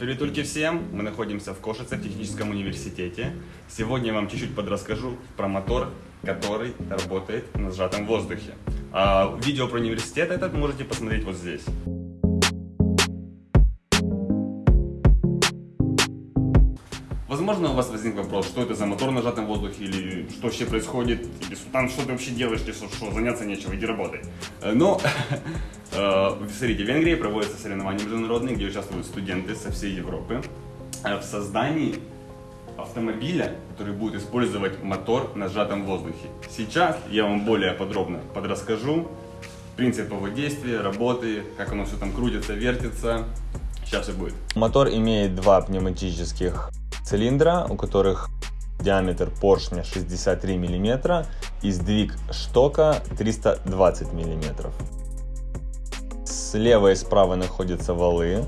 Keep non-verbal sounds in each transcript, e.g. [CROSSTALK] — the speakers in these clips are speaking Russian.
Приветульки всем! Мы находимся в Кошице, в техническом университете. Сегодня я вам чуть-чуть подрасскажу про мотор, который работает на сжатом воздухе. А видео про университет этот можете посмотреть вот здесь. Возможно, у вас возник вопрос, что это за мотор на сжатом воздухе, или что вообще происходит, или там что ты вообще делаешь, или что, заняться нечего, иди работай. Э, Но, [LAUGHS] э, смотрите, в Венгрии проводятся соревнования международные, где участвуют студенты со всей Европы э, в создании автомобиля, который будет использовать мотор на сжатом воздухе. Сейчас я вам более подробно подрасскажу принцип его действия, работы, как оно все там крутится, вертится. Сейчас все будет. Мотор имеет два пневматических цилиндра, у которых диаметр поршня 63 мм и сдвиг штока 320 мм. Слева и справа находятся валы,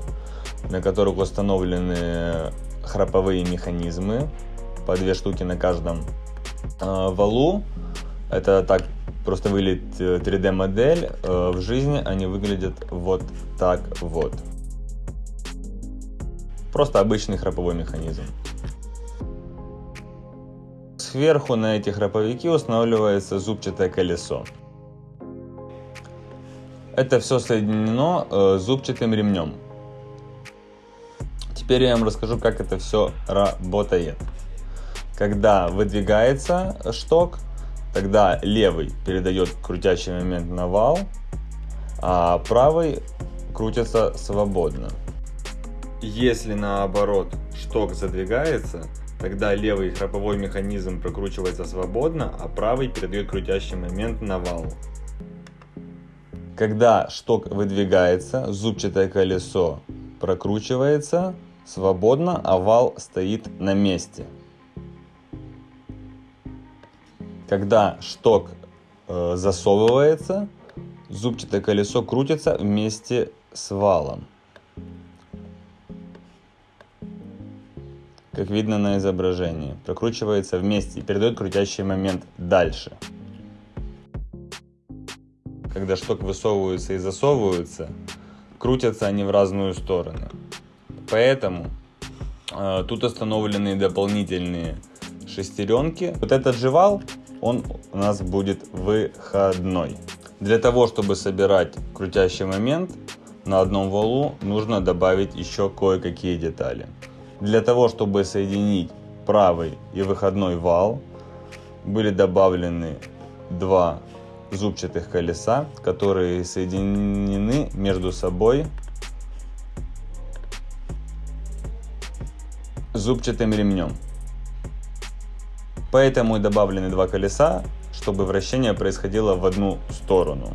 на которых установлены храповые механизмы, по две штуки на каждом э, валу. Это так просто выглядит 3D модель, э, в жизни они выглядят вот так вот. Просто обычный храповой механизм. Сверху на эти храповики устанавливается зубчатое колесо. Это все соединено э, зубчатым ремнем. Теперь я вам расскажу, как это все работает. Когда выдвигается шток, тогда левый передает крутящий момент на вал, а правый крутится свободно. Если наоборот шток задвигается, тогда левый храповой механизм прокручивается свободно, а правый передает крутящий момент на вал. Когда шток выдвигается, зубчатое колесо прокручивается свободно, а вал стоит на месте. Когда шток э, засовывается, зубчатое колесо крутится вместе с валом. Как видно на изображении, прокручивается вместе и передает крутящий момент дальше. Когда шток высовывается и засовывается, крутятся они в разную сторону. Поэтому э, тут установлены дополнительные шестеренки. Вот этот же вал, он у нас будет выходной. Для того, чтобы собирать крутящий момент на одном валу, нужно добавить еще кое-какие детали. Для того, чтобы соединить правый и выходной вал, были добавлены два зубчатых колеса, которые соединены между собой зубчатым ремнем. Поэтому и добавлены два колеса, чтобы вращение происходило в одну сторону.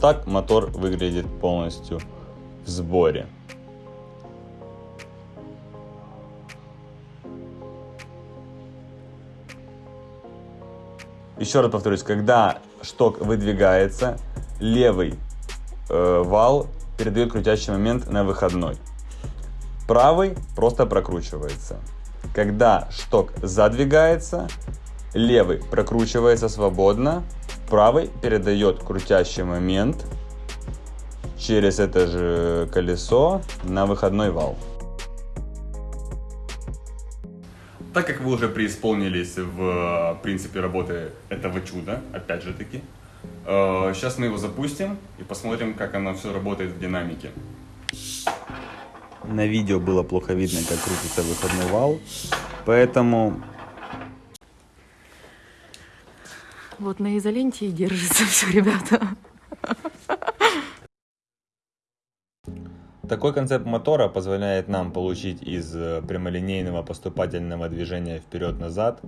Так мотор выглядит полностью в сборе. Еще раз повторюсь, когда шток выдвигается, левый э, вал передает крутящий момент на выходной. Правый просто прокручивается. Когда шток задвигается, левый прокручивается свободно, правый передает крутящий момент через это же колесо на выходной вал. Так как вы уже преисполнились в принципе работы этого чуда, опять же таки, сейчас мы его запустим и посмотрим, как оно все работает в динамике. На видео было плохо видно, как крутится выходной вал, поэтому Вот на изоленте и держится все, ребята. Такой концепт мотора позволяет нам получить из прямолинейного поступательного движения вперед-назад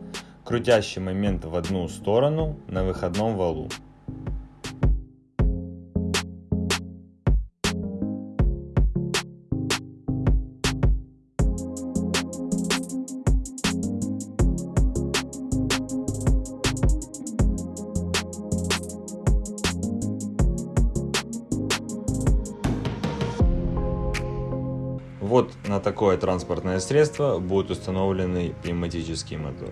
крутящий момент в одну сторону на выходном валу. Вот на такое транспортное средство будет установленный пневматический мотор.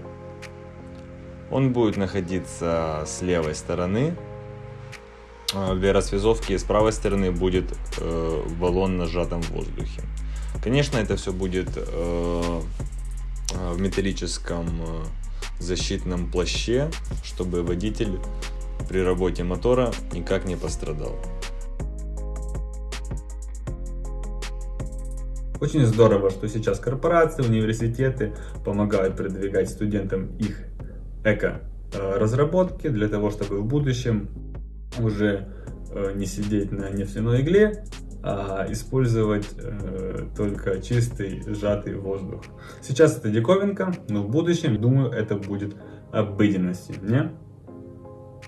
Он будет находиться с левой стороны. А Для расвязовки с правой стороны будет э, баллон на сжатом воздухе. Конечно, это все будет э, э, в металлическом э, защитном плаще, чтобы водитель при работе мотора никак не пострадал. Очень здорово, что сейчас корпорации, университеты помогают продвигать студентам их эко-разработки для того, чтобы в будущем уже э, не сидеть на нефтяной игле, а использовать э, только чистый сжатый воздух. Сейчас это диковинка, но в будущем, думаю, это будет обыденностью, не?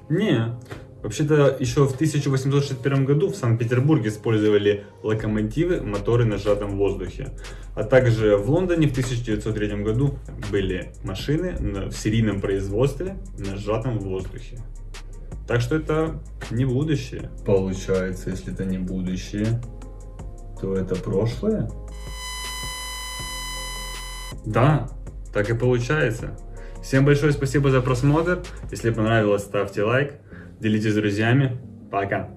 Не. Вообще-то еще в 1861 году в Санкт-Петербурге использовали локомотивы, моторы на сжатом воздухе. А также в Лондоне в 1903 году были машины в серийном производстве на сжатом воздухе. Так что это не будущее. Получается, если это не будущее, то это прошлое? Да, так и получается. Всем большое спасибо за просмотр. Если понравилось, ставьте лайк, делитесь с друзьями. Пока.